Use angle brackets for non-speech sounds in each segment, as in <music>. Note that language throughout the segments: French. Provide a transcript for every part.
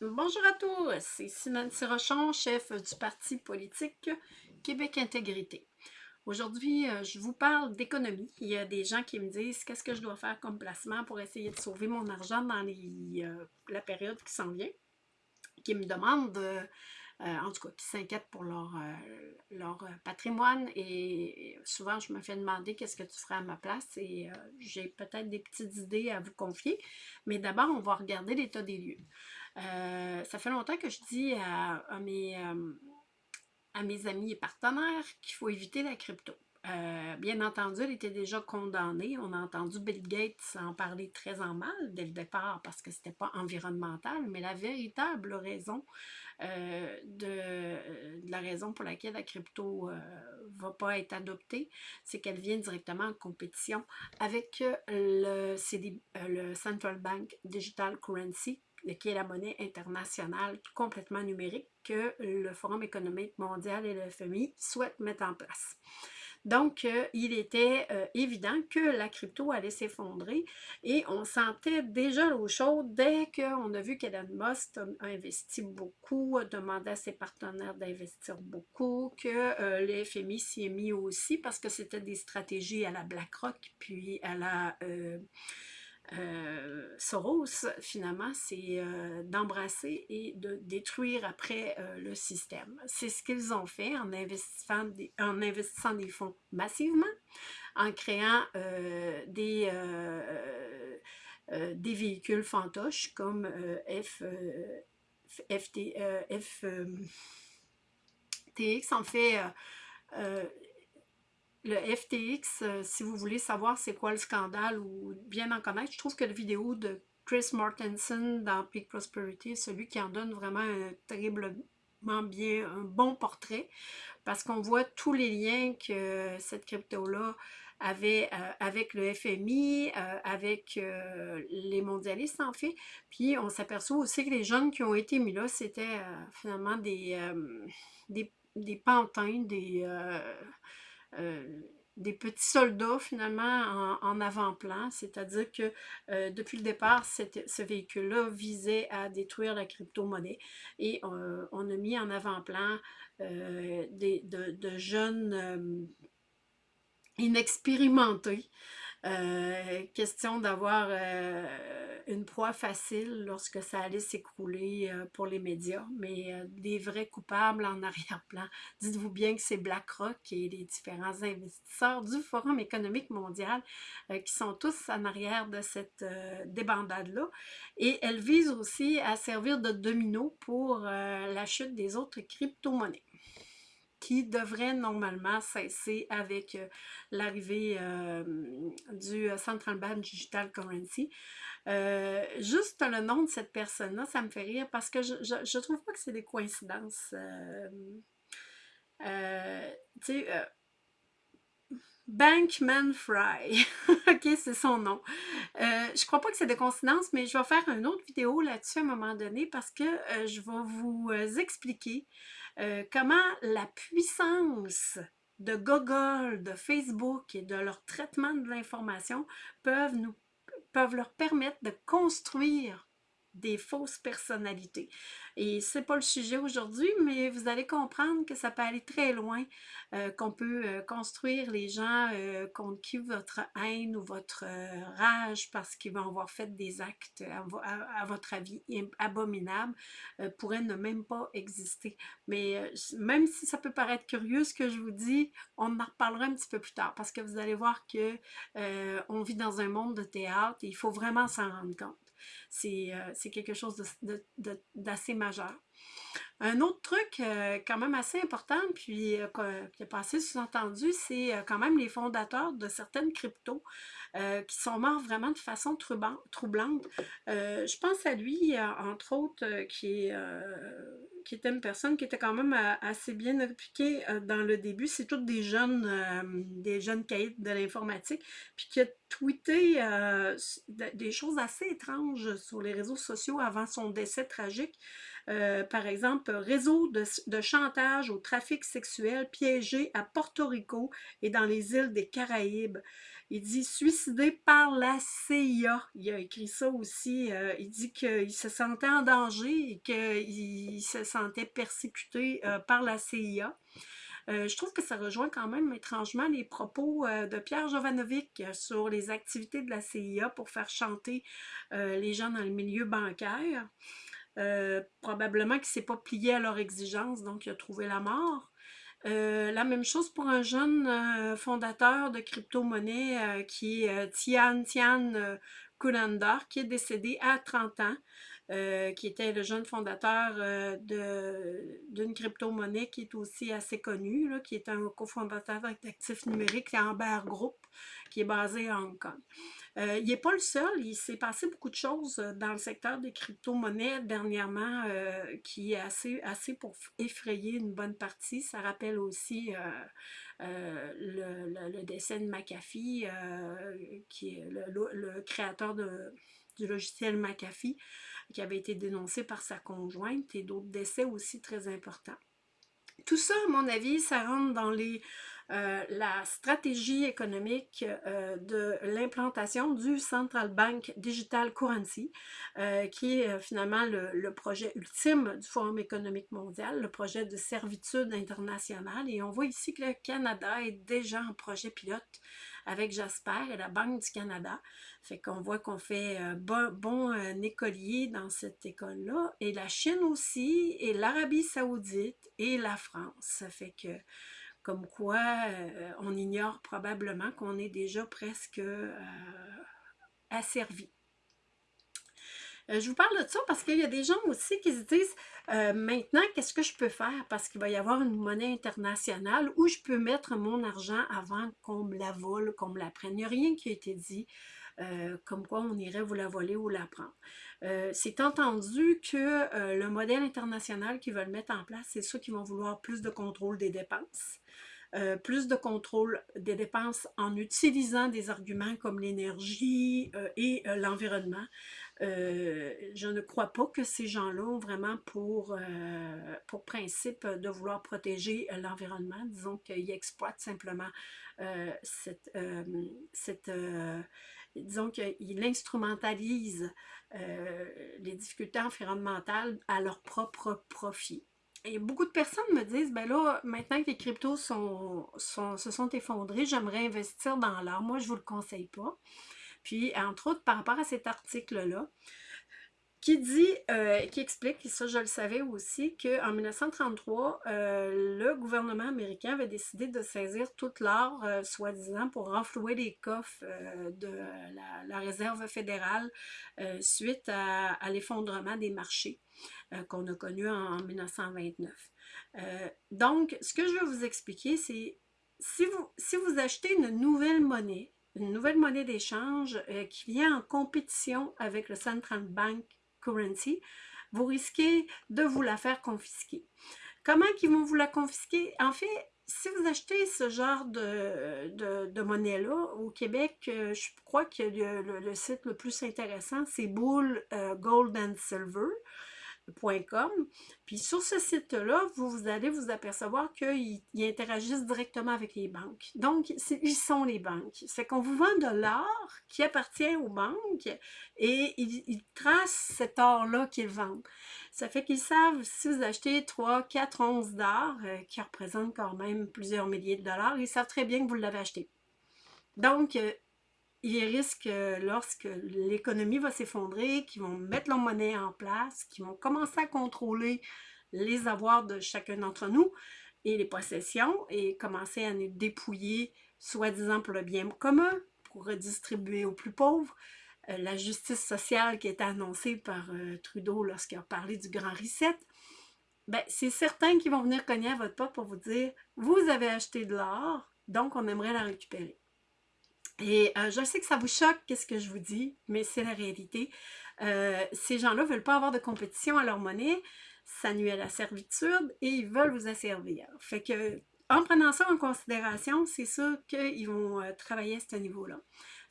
Bonjour à tous, c'est Nancy Rochon, chef du parti politique Québec Intégrité. Aujourd'hui, euh, je vous parle d'économie. Il y a des gens qui me disent qu'est-ce que je dois faire comme placement pour essayer de sauver mon argent dans euh, la période qui s'en vient, qui me demandent euh, en tout cas, qui s'inquiètent pour leur, leur patrimoine. Et souvent, je me fais demander qu'est-ce que tu ferais à ma place? Et j'ai peut-être des petites idées à vous confier. Mais d'abord, on va regarder l'état des lieux. Ça fait longtemps que je dis à, mes, à mes amis et partenaires qu'il faut éviter la crypto. bien entendu, elle était déjà condamnée. On a entendu Bill Gates en parler très en mal dès le départ parce que ce n'était pas environnemental, mais la véritable raison euh, euh, de, la raison pour laquelle la crypto ne euh, va pas être adoptée, c'est qu'elle vient directement en compétition avec le, le Central Bank Digital Currency, qui est la monnaie internationale complètement numérique que le Forum économique mondial et le FMI souhaitent mettre en place. Donc, euh, il était euh, évident que la crypto allait s'effondrer et on sentait déjà l'eau chaude dès qu'on a vu qu'Elon Musk a investi beaucoup, a demandé à ses partenaires d'investir beaucoup, que euh, le FMI s'y est mis aussi parce que c'était des stratégies à la BlackRock puis à la euh, Soros, finalement, c'est euh, d'embrasser et de détruire après euh, le système. C'est ce qu'ils ont fait en investissant, des, en investissant des fonds massivement, en créant des, des véhicules fantoches comme F, FT, FTX. En fait, le FTX, euh, si vous voulez savoir c'est quoi le scandale ou bien en connaître, je trouve que la vidéo de Chris Martenson dans Peak Prosperity, celui qui en donne vraiment un terriblement bien, un bon portrait, parce qu'on voit tous les liens que cette crypto-là avait euh, avec le FMI, euh, avec les mondialistes en fait. Puis on s'aperçoit aussi que les jeunes qui ont été mis là, c'était finalement des, des, des, pantins, des des petits soldats finalement en, avant-plan, c'est-à-dire que euh, depuis le départ, ce véhicule-là visait à détruire la crypto-monnaie et euh, on a mis en avant-plan de, de, jeunes inexpérimentés euh, question d'avoir euh, une proie facile lorsque ça allait s'écrouler euh, pour les médias, mais des vrais coupables en <laughs> arrière-plan. Dites-vous bien que c'est BlackRock et les différents investisseurs du Forum économique mondial qui sont tous en arrière de cette débandade-là. Et elle vise aussi à servir de domino pour la chute des autres crypto-monnaies qui devrait normalement cesser avec euh, l'arrivée euh, du euh, Central Bank Digital Currency. juste le nom de cette personne-là, ça me fait rire parce que je, je, trouve pas que c'est des coïncidences. tu sais, Bankman Fry. <laughs> ok, c'est son nom. je crois pas que c'est des coïncidences, mais je vais faire une autre vidéo là-dessus à un moment donné parce que je vais vous expliquer euh, comment la puissance de Google, de Facebook et de leur traitement de l'information peuvent, leur permettre de construire des fausses personnalités. Et c'est pas le sujet aujourd'hui, mais vous allez comprendre que ça peut aller très loin, euh, qu'on peut euh, construire les gens euh, contre qui votre haine ou votre rage parce qu'ils vont avoir fait des actes, à, votre avis, abominables, pourraient ne même pas exister. Mais même si ça peut paraître curieux ce que je vous dis, on en reparlera un petit peu plus tard parce que vous allez voir que on vit dans un monde de théâtre et il faut vraiment s'en rendre compte. Euh, c'est quelque chose d'assez majeur. Un autre truc euh, quand même assez important, puis euh, qui est passé sous-entendu, c'est quand même les fondateurs de certaines cryptos qui sont morts vraiment de façon troublante. je pense à lui, entre autres, qui qui était une personne qui était quand même euh, assez bien impliquée euh, dans le début. C'est toutes des jeunes, euh, des jeunes caïds de l'informatique, puis qui a tweeté des choses assez étranges sur les réseaux sociaux avant son décès tragique. par exemple, réseau de, de, chantage au trafic sexuel piégé à Porto Rico et dans les îles des Caraïbes. Il dit suicidé par la CIA. Il a écrit ça aussi. Euh, il dit qu'il se sentait en danger et qu'il se sentait persécuté euh, par la CIA. je trouve que ça rejoint quand même étrangement les propos de Pierre Jovanovic sur les activités de la CIA pour faire chanter les gens dans le milieu bancaire. probablement qu'il ne s'est pas plié à leurs exigences, donc il a trouvé la mort. Euh, la même chose pour un jeune euh, fondateur de crypto-monnaie euh, qui est Tian Tian Kurandar, qui est décédé à 30 ans, qui était le jeune fondateur d'une crypto-monnaie qui est aussi assez connue, qui est un cofondateur d'actifs numériques, Amber Group, qui est basé à Hong Kong. Euh, il n'est pas le seul, il s'est passé beaucoup de choses euh, dans le secteur des crypto-monnaies dernièrement euh, qui est assez, assez pour effrayer une bonne partie. Ça rappelle aussi le, décès de McAfee, qui est le, créateur du logiciel McAfee, qui avait été dénoncé par sa conjointe et d'autres décès aussi très importants. Tout ça, à mon avis, ça rentre dans les euh, la stratégie économique euh, de l'implantation du Central Bank Digital Currency, euh, qui est finalement le, projet ultime du Forum économique mondial, le projet de servitude internationale. Et on voit ici que le Canada est déjà en projet pilote avec Jasper et la Banque du Canada. Fait qu'on voit qu'on fait bon, bon écolier dans cette école-là. Et la Chine aussi, et l'Arabie saoudite et la France. Fait que comme quoi euh, on ignore probablement qu'on est déjà presque euh, asservi. Euh, je vous parle de ça parce qu'il y a des gens aussi qui se disent maintenant, qu'est-ce que je peux faire? Parce qu'il va y avoir une monnaie internationale où je peux mettre mon argent avant qu'on me la vole, qu'on me la prenne. Il n'y a rien qui a été dit comme quoi on irait vous la voler ou la prendre. c'est entendu que le modèle international qu'ils veulent mettre en place, c'est ceux qui vont vouloir plus de contrôle des dépenses. Euh, plus de contrôle des dépenses en utilisant des arguments comme l'énergie euh, et euh, l'environnement. je ne crois pas que ces gens-là ont vraiment pour, pour principe de vouloir protéger l'environnement. Disons qu'ils exploitent simplement cette, cette disons qu'ils instrumentalisent les difficultés environnementales à leur propre profit. Et beaucoup de personnes me disent, ben là, maintenant que les cryptos sont, se sont effondrés, j'aimerais investir dans l'art. Moi, je ne vous le conseille pas. Puis, entre autres, par rapport à cet article-là, qui dit, euh, qui explique, et ça je le savais aussi, qu'en 1933, euh, le gouvernement américain avait décidé de saisir toute l'or, euh, soi-disant, pour renflouer les coffres de la, réserve fédérale suite à, l'effondrement des marchés qu'on a connu en, 1929. donc, ce que je veux vous expliquer, c'est si vous, si vous achetez une nouvelle monnaie, une nouvelle monnaie d'échange qui vient en compétition avec le Central Bank vous risquez de vous la faire confisquer. Comment ils vont vous la confisquer? En fait, si vous achetez ce genre de, de, monnaie-là, au Québec, euh, je crois que le, le, site le plus intéressant, c'est Bull euh, Gold and Silver. Puis sur ce site-là, vous, allez vous apercevoir qu'ils interagissent directement avec les banques. Donc, ils sont les banques. C'est qu'on vous vend de l'or qui appartient aux banques et ils, tracent cet or-là qu'ils vendent. Ça fait qu'ils savent si vous achetez 3, 4 onces d'or, euh, qui représentent quand même plusieurs milliers de dollars, ils savent très bien que vous l'avez acheté. Donc, euh, ils risquent, lorsque l'économie va s'effondrer, qu'ils vont mettre leur monnaie en place, qu'ils vont commencer à contrôler les avoirs de chacun d'entre nous et les possessions et commencer à nous dépouiller, soi-disant pour le bien commun, pour redistribuer aux plus pauvres. Euh, la justice sociale qui été annoncée par euh, Trudeau lorsqu'il a parlé du grand reset, ben, c'est certain qu'ils vont venir cogner à votre porte pour vous dire « Vous avez acheté de l'or, donc on aimerait la récupérer. » Et euh, je sais que ça vous choque, qu'est-ce que je vous dis, mais c'est la réalité. Euh, ces gens-là ne veulent pas avoir de compétition à leur monnaie, ça nuit à la servitude et ils veulent vous asservir. Fait que, en prenant ça en considération, c'est sûr qu'ils vont euh, travailler à ce niveau-là.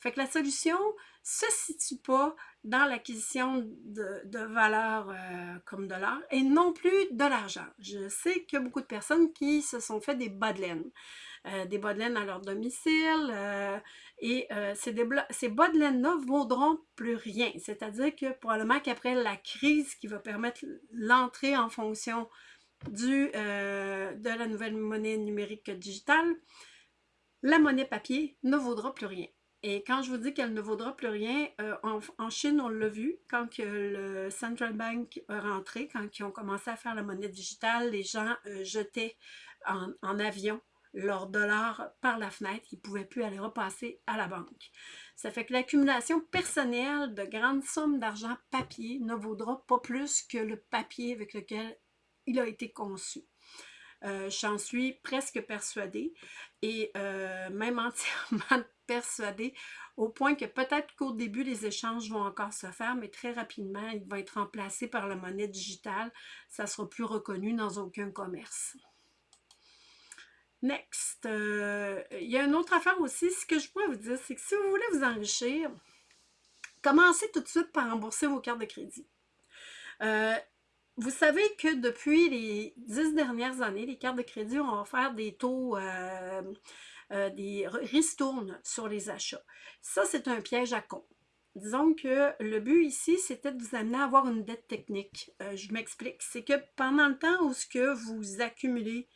Fait que la solution se situe pas dans l'acquisition de, de, valeurs comme de l'or et non plus de l'argent. Je sais qu'il y a beaucoup de personnes qui se sont fait des bas de laine. Des bas de laine à leur domicile. et ces, ces bas de laine-là ne vaudront plus rien. C'est-à-dire que probablement qu'après la crise qui va permettre l'entrée en fonction du, de la nouvelle monnaie numérique digitale, la monnaie papier ne vaudra plus rien. Et quand je vous dis qu'elle ne vaudra plus rien, euh, en, Chine, on l'a vu, quand le Central Bank est rentré, quand ils ont commencé à faire la monnaie digitale, les gens euh, jetaient en, avion leurs dollars par la fenêtre. Ils ne pouvaient plus aller repasser à la banque. Ça fait que l'accumulation personnelle de grandes sommes d'argent papier ne vaudra pas plus que le papier avec lequel il a été conçu. Euh, j'en suis presque persuadée et euh, même <laughs> entièrement persuadée au point que peut-être qu'au début, les échanges vont encore se faire, mais très rapidement, ils vont être remplacés par la monnaie digitale. Ça ne sera plus reconnu dans aucun commerce. Next. Euh, il y a une autre affaire aussi. Ce que je pourrais vous dire, c'est que si vous voulez vous enrichir, commencez tout de suite par rembourser vos cartes de crédit. Vous savez que depuis les dix dernières années, les cartes de crédit ont offert des taux, euh, euh, des ristournes sur les achats. Ça, c'est un piège à con. Disons que le but ici, c'était de vous amener à avoir une dette technique. Euh, je m'explique. C'est que pendant le temps où ce que vous accumulez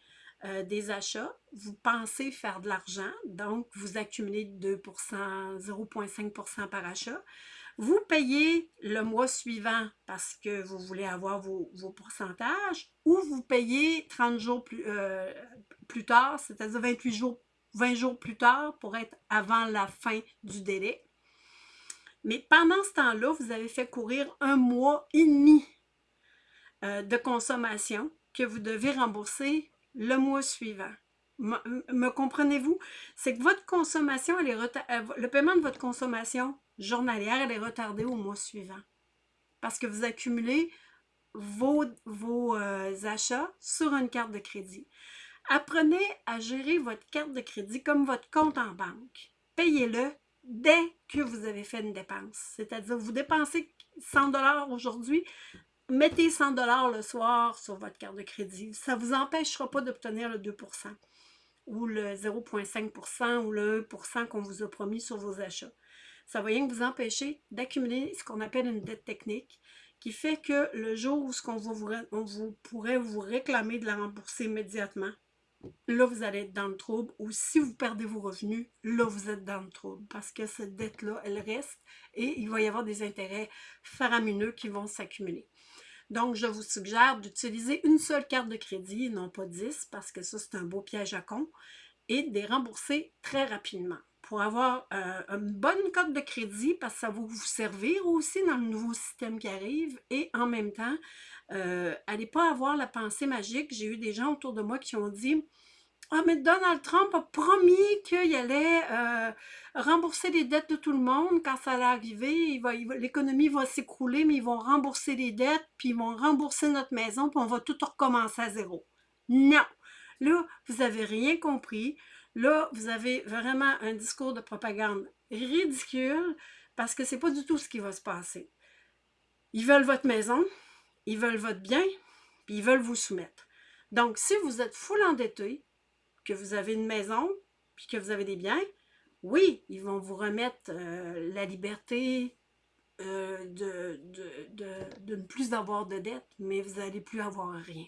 des achats, vous pensez faire de l'argent, donc vous accumulez 2% 0,5% par achat. Vous payez le mois suivant parce que vous voulez avoir vos, pourcentages ou vous payez 30 jours plus, euh, plus tard, c'est-à-dire 28 jours, 20 jours plus tard pour être avant la fin du délai. Mais pendant ce temps-là, vous avez fait courir un mois et demi euh, de consommation que vous devez rembourser le mois suivant. Me, comprenez-vous? C'est que votre consommation, elle euh, le paiement de votre consommation journalière, elle est retardée au mois suivant. Parce que vous accumulez vos, vos euh, achats sur une carte de crédit. Apprenez à gérer votre carte de crédit comme votre compte en banque. Payez-le dès que vous avez fait une dépense. C'est-à-dire, vous dépensez 100 aujourd'hui, mettez 100 le soir sur votre carte de crédit. Ça ne vous empêchera pas d'obtenir le 2% ou le 0,5% ou le 1 qu'on vous a promis sur vos achats. Ça va rien vous empêcher d'accumuler ce qu'on appelle une dette technique qui fait que le jour où ce vous pourrait vous réclamer de la rembourser immédiatement, là, vous allez être dans le trouble. Ou si vous perdez vos revenus, là, vous êtes dans le trouble. Parce que cette dette-là, elle reste et il va y avoir des intérêts faramineux qui vont s'accumuler. Donc, je vous suggère d'utiliser une seule carte de crédit, non pas 10, parce que ça, c'est un beau piège à con, et de les rembourser très rapidement pour avoir euh, une bonne cote de crédit, parce que ça va vous servir aussi dans le nouveau système qui arrive, et en même temps, euh, allez pas avoir la pensée magique. J'ai eu des gens autour de moi qui ont dit ah, mais Donald Trump a promis qu'il allait euh, rembourser les dettes de tout le monde quand ça allait arriver. L'économie va s'écrouler, mais ils vont rembourser les dettes, puis ils vont rembourser notre maison, puis on va tout recommencer à zéro. Non! Là, vous n'avez rien compris. Là, vous avez vraiment un discours de propagande ridicule parce que c'est pas du tout ce qui va se passer. Ils veulent votre maison, ils veulent votre bien, puis ils veulent vous soumettre. Donc, si vous êtes full endetté, que vous avez une maison, puis que vous avez des biens, oui, ils vont vous remettre euh, la liberté euh, de, de, ne plus avoir de dettes, mais vous n'allez plus avoir rien.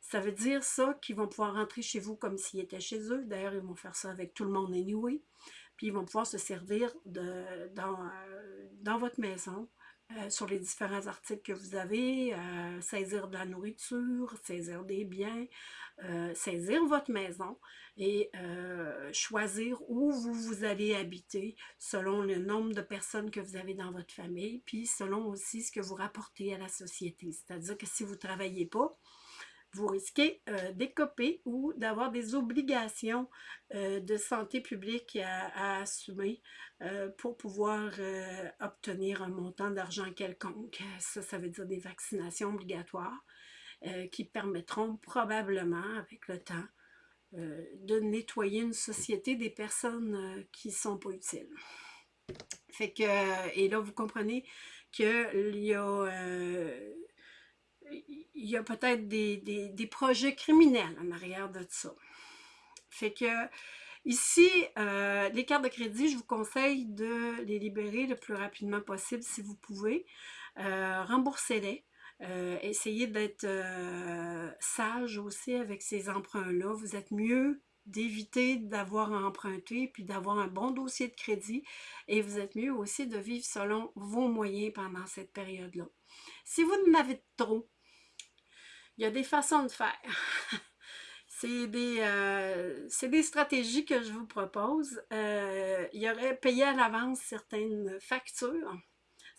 Ça veut dire ça qu'ils vont pouvoir rentrer chez vous comme s'ils étaient chez eux. D'ailleurs, ils vont faire ça avec tout le monde anyway. Puis ils vont pouvoir se servir de, dans, euh, dans votre maison euh, sur les différents articles que vous avez, euh, saisir de la nourriture, saisir des biens, euh, saisir votre maison et choisir où vous, vous allez habiter selon le nombre de personnes que vous avez dans votre famille, puis selon aussi ce que vous rapportez à la société. C'est-à-dire que si vous ne travaillez pas, vous risquez euh, d'écoper ou d'avoir des obligations euh, de santé publique à, assumer euh, pour pouvoir obtenir un montant d'argent quelconque. Ça, ça veut dire des vaccinations obligatoires qui permettront probablement, avec le temps, de nettoyer une société des personnes qui ne sont pas utiles. Fait que, et là, vous comprenez qu'il y a il y a peut-être des, projets criminels en arrière de ça. Fait que ici, euh, les cartes de crédit, je vous conseille de les libérer le plus rapidement possible si vous pouvez. Euh, remboursez-les. Euh, essayez d'être sage aussi avec ces emprunts-là. Vous êtes mieux d'éviter d'avoir à emprunter puis d'avoir un bon dossier de crédit et vous êtes mieux aussi de vivre selon vos moyens pendant cette période-là. Si vous en avez trop, il y a des façons de faire. <laughs> C'est des, euh, des, stratégies que je vous propose. Euh, il y aurait payé à l'avance certaines factures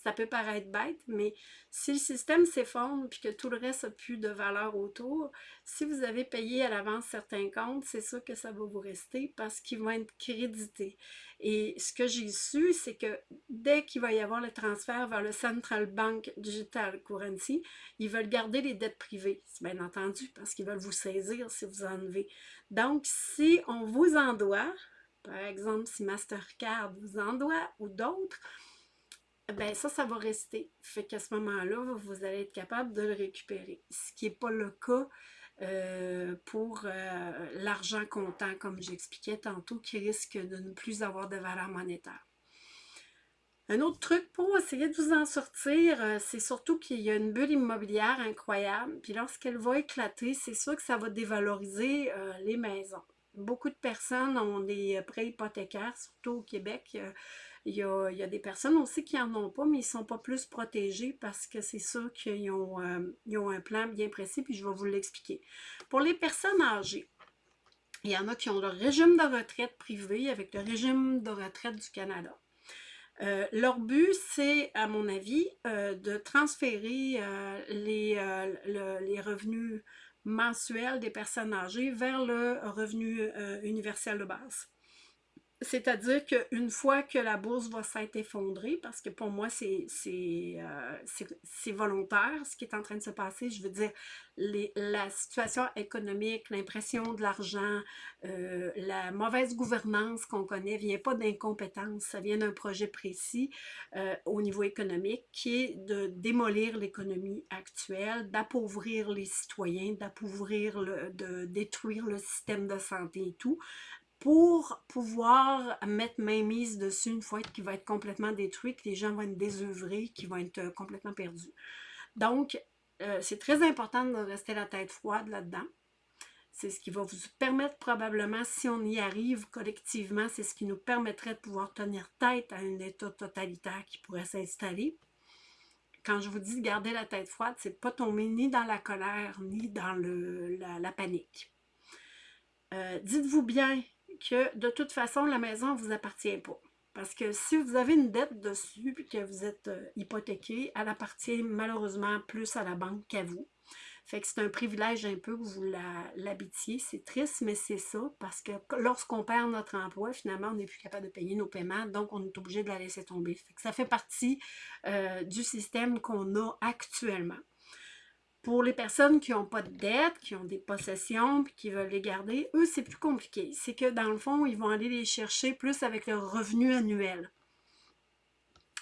ça peut paraître bête, mais si le système s'effondre et que tout le reste n'a plus de valeur autour, si vous avez payé à l'avance certains comptes, c'est sûr que ça va vous rester parce qu'ils vont être crédités. Et ce que j'ai su, c'est que dès qu'il va y avoir le transfert vers le Central Bank Digital Currency, ils veulent garder les dettes privées, bien entendu, parce qu'ils veulent vous saisir si vous enlevez. Donc, si on vous en doit, par exemple, si Mastercard vous en doit ou d'autres, ben ça, ça va rester. Fait qu'à ce moment-là, vous allez être capable de le récupérer. Ce qui n'est pas le cas euh, pour euh, l'argent comptant, comme j'expliquais tantôt, qui risque de ne plus avoir de valeur monétaire. Un autre truc pour essayer de vous en sortir, euh, c'est surtout qu'il y a une bulle immobilière incroyable. Puis lorsqu'elle va éclater, c'est sûr que ça va dévaloriser les maisons. Beaucoup de personnes ont des prêts hypothécaires, surtout au Québec. Il y, a, des personnes aussi qui n'en ont pas, mais ils ne sont pas plus protégés parce que c'est sûr qu'ils ont, euh, ont, un plan bien précis, puis je vais vous l'expliquer. Pour les personnes âgées, il y en a qui ont le régime de retraite privé avec le régime de retraite du Canada. Euh, leur but, c'est, à mon avis, euh, de transférer les, les, revenus mensuels des personnes âgées vers le revenu universel de base. C'est-à-dire qu'une fois que la bourse va s'être effondrée, parce que pour moi, c'est euh, volontaire ce qui est en train de se passer, je veux dire, la situation économique, l'impression de l'argent, euh, la mauvaise gouvernance qu'on connaît vient pas d'incompétence, ça vient d'un projet précis euh, au niveau économique qui est de démolir l'économie actuelle, d'appauvrir les citoyens, d'appauvrir, de détruire le système de santé et tout pour pouvoir mettre main mise dessus une fois qu'il va être complètement détruit, que les gens vont être désœuvrés, qu'ils vont être euh, complètement perdus. Donc, euh, c'est très important de rester la tête froide là-dedans. C'est ce qui va vous permettre probablement, si on y arrive collectivement, c'est ce qui nous permettrait de pouvoir tenir tête à un état totalitaire qui pourrait s'installer. Quand je vous dis de garder la tête froide, c'est pas tomber ni dans la colère, ni dans la, panique. Euh, dites-vous bien que de toute façon, la maison ne vous appartient pas. Parce que si vous avez une dette dessus et que vous êtes euh, hypothéqué, elle appartient malheureusement plus à la banque qu'à vous. Fait que c'est un privilège un peu que vous l'habitiez. C'est triste, mais c'est ça, parce que lorsqu'on perd notre emploi, finalement, on n'est plus capable de payer nos paiements, donc on est obligé de la laisser tomber. Ça fait partie euh, du système qu'on a actuellement. Pour les personnes qui n'ont pas de dette, qui ont des possessions, puis qui veulent les garder, eux, c'est plus compliqué. C'est que dans le fond, ils vont aller les chercher plus avec leur revenu annuel.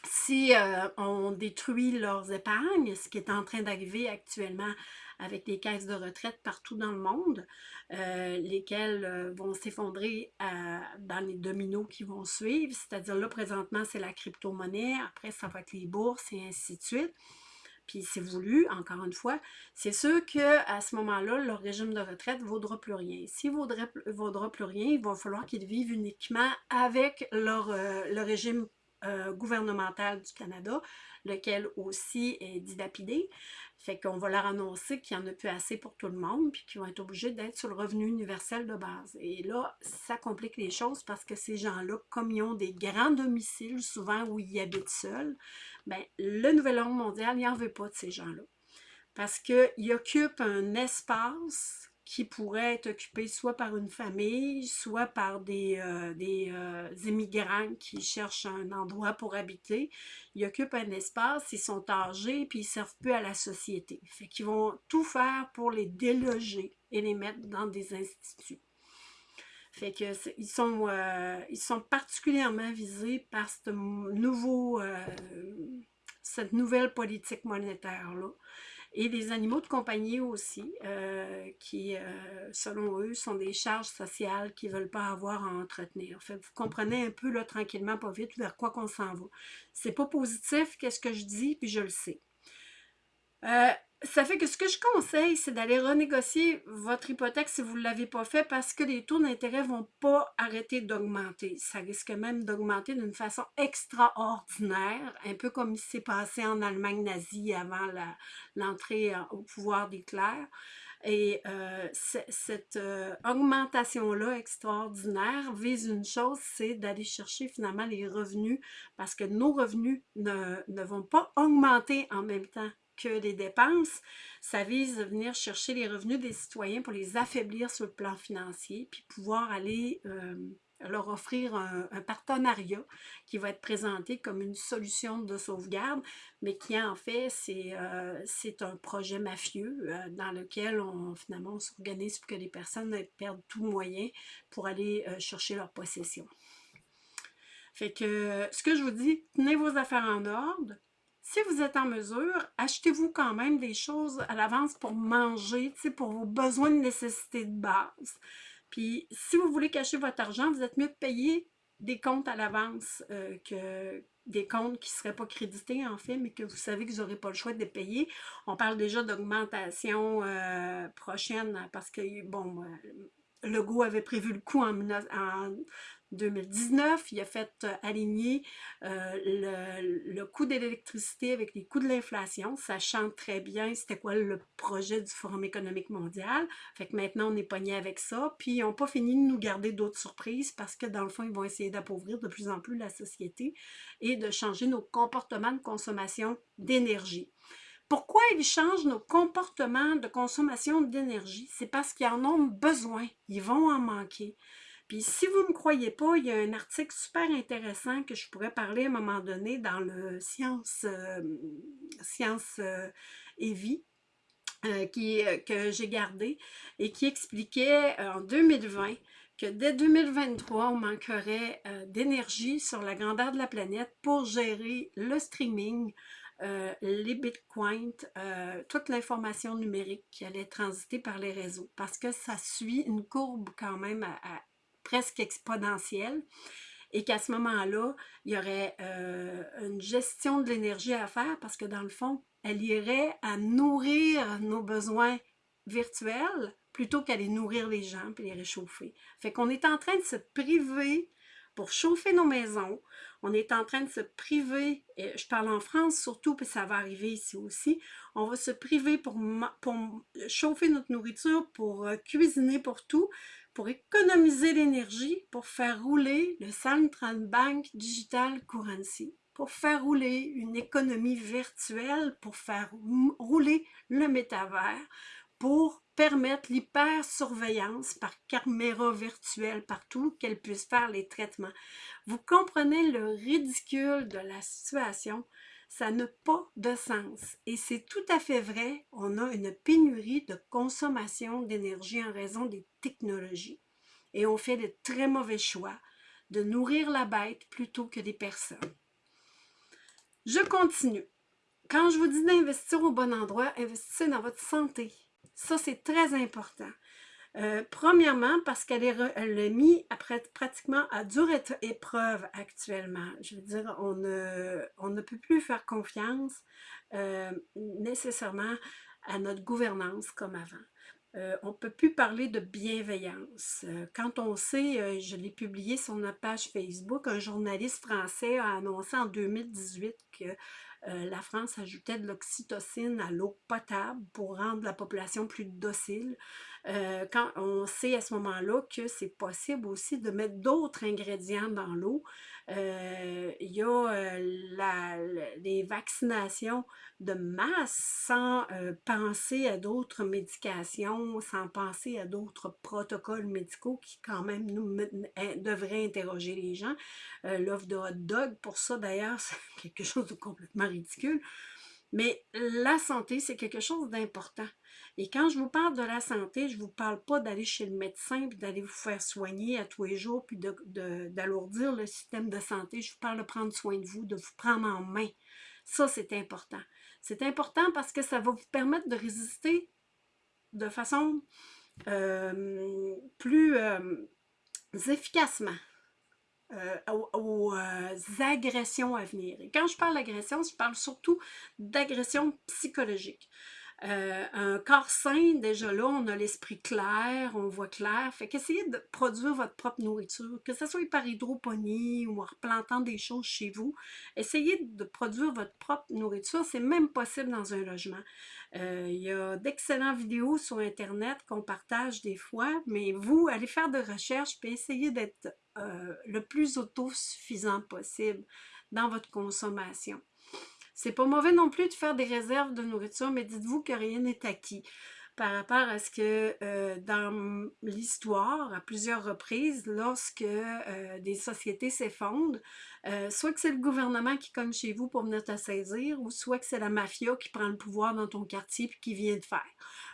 Si euh, on détruit leurs épargnes, ce qui est en train d'arriver actuellement avec les caisses de retraite partout dans le monde, euh, lesquelles euh, vont s'effondrer dans les dominos qui vont suivre, c'est-à-dire là, présentement, c'est la crypto-monnaie, après, ça va être les bourses et ainsi de suite puis c'est voulu, encore une fois, c'est sûr qu'à ce moment-là, leur régime de retraite ne vaudra plus rien. S'il ne vaudra, plus rien, il va falloir qu'ils vivent uniquement avec leur, le régime euh, gouvernemental du Canada, lequel aussi est dilapidé. Fait qu'on va leur annoncer qu'il n'y en a plus assez pour tout le monde, puis qu'ils vont être obligés d'être sur le revenu universel de base. Et là, ça complique les choses parce que ces gens-là, comme ils ont des grands domiciles, souvent où ils habitent seuls, bien, le nouvel ordre mondial, il n'en veut pas de ces gens-là. Parce qu'ils occupent un espace qui pourrait être occupé soit par une famille, soit par des, euh, des euh, immigrants qui cherchent un endroit pour habiter. Ils occupent un espace, ils sont âgés, puis ils ne servent plus à la société. Fait qu'ils vont tout faire pour les déloger et les mettre dans des instituts. Fait que ils sont, euh, ils sont particulièrement visés par nouveau, cette nouvelle politique monétaire-là et les animaux de compagnie aussi, euh, qui, euh, selon eux, sont des charges sociales qu'ils ne veulent pas avoir à entretenir. Fait vous comprenez un peu, là, tranquillement, pas vite, vers quoi qu'on s'en va. C'est pas positif, qu'est-ce que je dis, puis je le sais. Euh, ça fait que ce que je conseille, c'est d'aller renégocier votre hypothèque si vous ne l'avez pas fait parce que les taux d'intérêt ne vont pas arrêter d'augmenter. Ça risque même d'augmenter d'une façon extraordinaire, un peu comme s'est passé en Allemagne nazie avant l'entrée au pouvoir des clercs. Et euh, cette euh, augmentation-là extraordinaire vise une chose, c'est d'aller chercher finalement les revenus parce que nos revenus ne, ne vont pas augmenter en même temps que des dépenses, ça vise à venir chercher les revenus des citoyens pour les affaiblir sur le plan financier, puis pouvoir aller euh, leur offrir un, partenariat qui va être présenté comme une solution de sauvegarde, mais qui en fait, c'est euh, un projet mafieux euh, dans lequel on finalement s'organise pour que les personnes perdent tout moyen pour aller chercher leur possession. Fait que ce que je vous dis, tenez vos affaires en ordre, si vous êtes en mesure, achetez-vous quand même des choses à l'avance pour manger, pour vos besoins de nécessité de base. Puis, si vous voulez cacher votre argent, vous êtes mieux de payer des comptes à l'avance euh, que des comptes qui ne seraient pas crédités, en fait, mais que vous savez que vous n'aurez pas le choix de payer. On parle déjà d'augmentation euh, prochaine parce que, bon, euh, Legault avait prévu le coup en, en 2019, il a fait euh, aligner euh, le, coût de l'électricité avec les coûts de l'inflation, sachant très bien c'était quoi le projet du Forum économique mondial. Fait que maintenant, on est pogné avec ça. Puis, ils n'ont pas fini de nous garder d'autres surprises parce que, dans le fond, ils vont essayer d'appauvrir de plus en plus la société et de changer nos comportements de consommation d'énergie. Pourquoi ils changent nos comportements de consommation d'énergie? C'est parce qu'ils en ont besoin. Ils vont en manquer. Puis si vous ne me croyez pas, il y a un article super intéressant que je pourrais parler à un moment donné dans le Science, euh, Science euh, et Vie. Euh, qui, que j'ai gardé et qui expliquait en 2020 que dès 2023, on manquerait d'énergie sur la grandeur de la planète pour gérer le streaming, les bitcoins, toute l'information numérique qui allait transiter par les réseaux. Parce que ça suit une courbe quand même à, presque exponentielle et qu'à ce moment-là, il y aurait euh, une gestion de l'énergie à faire parce que dans le fond, elle irait à nourrir nos besoins virtuels plutôt qu'à les nourrir les gens et les réchauffer. Fait qu'on est en train de se priver pour chauffer nos maisons. On est en train de se priver, et je parle en France surtout, puis ça va arriver ici aussi, on va se priver pour, pour chauffer notre nourriture, pour euh, cuisiner pour tout, pour économiser l'énergie, pour faire rouler le Central Bank Digital Currency, pour faire rouler une économie virtuelle, pour faire rouler le métavers, pour permettre l'hyper-surveillance par caméra virtuelle partout, qu'elle puisse faire les traitements. Vous comprenez le ridicule de la situation? Ça n'a pas de sens. Et c'est tout à fait vrai, on a une pénurie de consommation d'énergie en raison des technologies. Et on fait de très mauvais choix de nourrir la bête plutôt que des personnes. Je continue. Quand je vous dis d'investir au bon endroit, investissez dans votre santé. Ça, c'est très important. Euh, premièrement, parce qu'elle est, elle mise pratiquement à dure épreuve actuellement. Je veux dire, on ne, peut plus faire confiance euh, nécessairement à notre gouvernance comme avant. Euh, on ne peut plus parler de bienveillance. quand on sait, je l'ai publié sur notre page Facebook, un journaliste français a annoncé en 2018 que la France ajoutait de l'oxytocine à l'eau potable pour rendre la population plus docile. Euh, quand on sait à ce moment-là que c'est possible aussi de mettre d'autres ingrédients dans l'eau, euh, il y a la, les vaccinations de masse sans penser à d'autres médications, sans penser à d'autres protocoles médicaux qui quand même nous devraient interroger les gens. L'offre de hot dog, pour ça d'ailleurs, <laughs> c'est quelque chose de complètement ridicule. Mais la santé, c'est quelque chose d'important. Et quand je vous parle de la santé, je ne vous parle pas d'aller chez le médecin, puis d'aller vous faire soigner à tous les jours, puis d'alourdir le système de santé. Je vous parle de prendre soin de vous, de vous prendre en main. Ça, c'est important. C'est important parce que ça va vous permettre de résister de façon euh, plus euh, efficacement euh, aux, agressions à venir. Et quand je parle d'agression, je parle surtout d'agression psychologique. Euh, un corps sain, déjà là, on a l'esprit clair, on voit clair. Fait qu'essayez de produire votre propre nourriture, que ce soit par hydroponie ou en replantant des choses chez vous. Essayez de produire votre propre nourriture. C'est même possible dans un logement. Euh, il y a d'excellentes vidéos sur Internet qu'on partage des fois, mais vous, allez faire de recherches et essayez d'être euh, le plus autosuffisant possible dans votre consommation. C'est pas mauvais non plus de faire des réserves de nourriture, mais dites-vous que rien n'est acquis par rapport à ce que euh, dans l'histoire, à plusieurs reprises, lorsque euh, des sociétés s'effondrent, euh, soit que c'est le gouvernement qui cogne chez vous pour venir te saisir, ou soit que c'est la mafia qui prend le pouvoir dans ton quartier et qui vient de faire.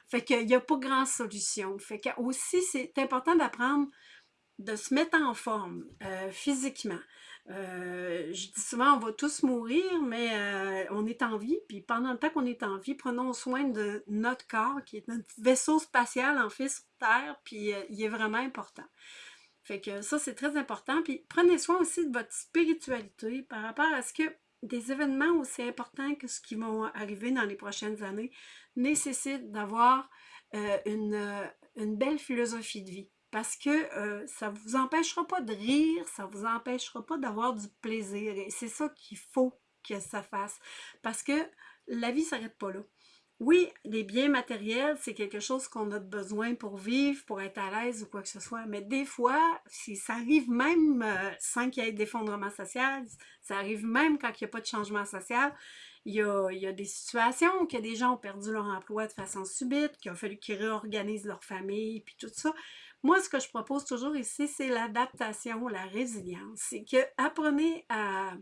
Fait qu'il n'y a pas grand solution. Fait que aussi, c'est important d'apprendre de se mettre en forme physiquement. Euh, je dis souvent, on va tous mourir, mais euh, on est en vie. Puis pendant le temps qu'on est en vie, prenons soin de notre corps, qui est notre vaisseau spatial, en fait, sur Terre, puis euh, il est vraiment important. Fait que ça, c'est très important. Puis prenez soin aussi de votre spiritualité par rapport à ce que des événements aussi importants que ce qui vont arriver dans les prochaines années nécessitent d'avoir une, une belle philosophie de vie parce que euh, ça ne vous empêchera pas de rire, ça ne vous empêchera pas d'avoir du plaisir. Et c'est ça qu'il faut que ça fasse. Parce que la vie ne s'arrête pas là. Oui, les biens matériels, c'est quelque chose qu'on a besoin pour vivre, pour être à l'aise ou quoi que ce soit. Mais des fois, si ça arrive même euh, sans qu'il y ait d'effondrement social, ça arrive même quand il n'y a pas de changement social, il y, a, il y a, des situations où des gens ont perdu leur emploi de façon subite, qu'il a fallu qu'ils réorganisent leur famille, puis tout ça. Moi, ce que je propose toujours ici, c'est l'adaptation, la résilience. C'est que apprenez à,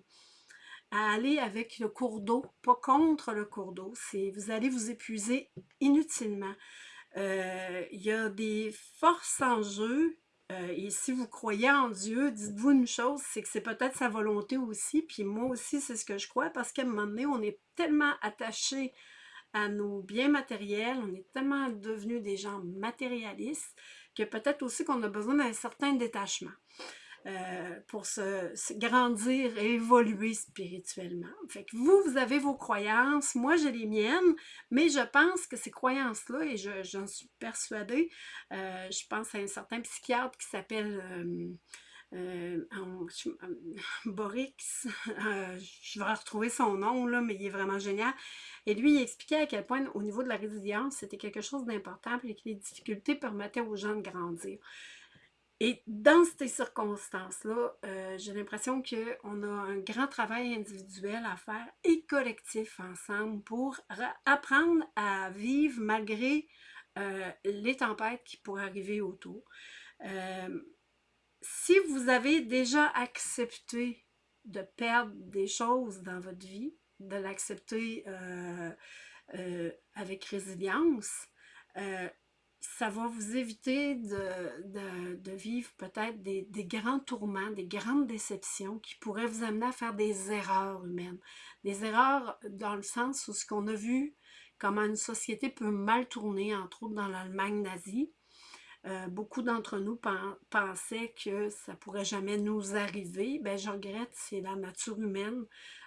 aller avec le cours d'eau, pas contre le cours d'eau. Vous allez vous épuiser inutilement. Euh, il y a des forces en jeu. Euh, et si vous croyez en Dieu, dites-vous une chose, c'est que c'est peut-être sa volonté aussi. Puis moi aussi, c'est ce que je crois, parce qu'à un moment donné, on est tellement attaché à nos biens matériels, on est tellement devenus des gens matérialistes que peut-être aussi qu'on a besoin d'un certain détachement. Euh, pour se, grandir et évoluer spirituellement. Fait que vous, vous avez vos croyances, moi j'ai les miennes, mais je pense que ces croyances-là, et j'en suis persuadée, euh, je pense à un certain psychiatre qui s'appelle euh, <laughs> Borix, je vais retrouver son nom, là, mais il est vraiment génial. Et lui, il expliquait à quel point, au niveau de la résilience, c'était quelque chose d'important et que les difficultés permettaient aux gens de grandir. Et dans ces circonstances-là, euh, j'ai l'impression qu'on a un grand travail individuel à faire et collectif ensemble pour apprendre à vivre malgré euh, les tempêtes qui pourraient arriver autour. Euh, si vous avez déjà accepté de perdre des choses dans votre vie, de l'accepter euh, euh, avec résilience, euh, ça va vous éviter de, vivre peut-être des, grands tourments, des grandes déceptions qui pourraient vous amener à faire des erreurs humaines. Des erreurs dans le sens où ce qu'on a vu, comment une société peut mal tourner, entre autres dans l'Allemagne nazie, euh, beaucoup d'entre nous pensaient que ça pourrait jamais nous arriver. Ben, je regrette, c'est la nature humaine.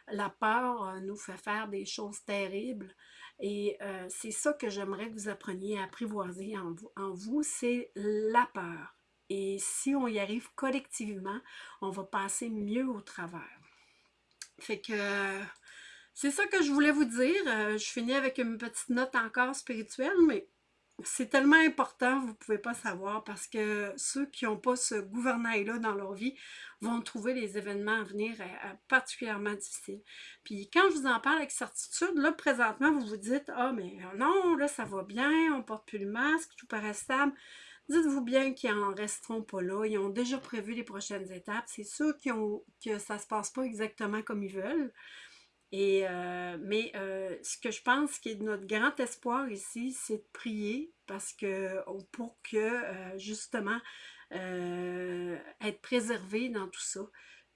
La peur euh, nous fait faire des choses terribles. Et euh, c'est ça que j'aimerais que vous appreniez à apprivoiser en vous, en vous c'est la peur. Et si on y arrive collectivement, on va passer mieux au travers. Fait que c'est ça que je voulais vous dire. je finis avec une petite note encore spirituelle, mais c'est tellement important, vous ne pouvez pas savoir, parce que ceux qui n'ont pas ce gouvernail-là dans leur vie vont trouver les événements à venir euh, euh, particulièrement difficiles. Puis quand je vous en parle avec certitude, là, présentement, vous vous dites « Ah, mais non, là, ça va bien, on porte plus le masque, tout paraît stable. » Dites-vous bien qu'ils n'en resteront pas là. Ils ont déjà prévu les prochaines étapes. C'est sûr ont, que ça ne se passe pas exactement comme ils veulent. Euh, mais euh, ce que je pense qui est notre grand espoir ici, c'est de prier parce que pour que euh, justement être préservé dans tout ça,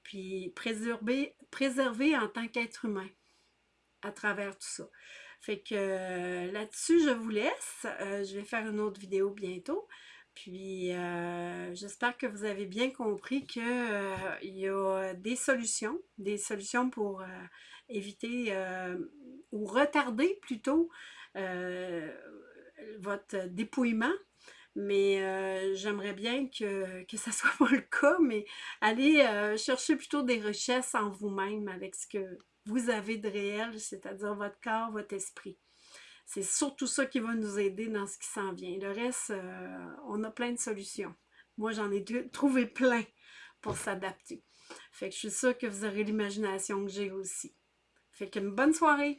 puis préserver, préserver en tant qu'être humain. à travers tout ça. Fait que là-dessus, je vous laisse. Je vais faire une autre vidéo bientôt. Puis, euh, j'espère que vous avez bien compris qu'il y a des solutions, des solutions pour éviter ou retarder plutôt votre dépouillement. Mais j'aimerais bien que, que ça <laughs> soit pas le cas, mais allez chercher plutôt des richesses en vous-même avec ce que vous avez de réel, c'est-à-dire votre corps, votre esprit. C'est surtout ça qui va nous aider dans ce qui s'en vient. Le reste, euh, on a plein de solutions. Moi, j'en ai trouvé plein pour s'adapter. Fait que je suis sûre que vous aurez l'imagination que j'ai aussi. Fait qu'une bonne soirée!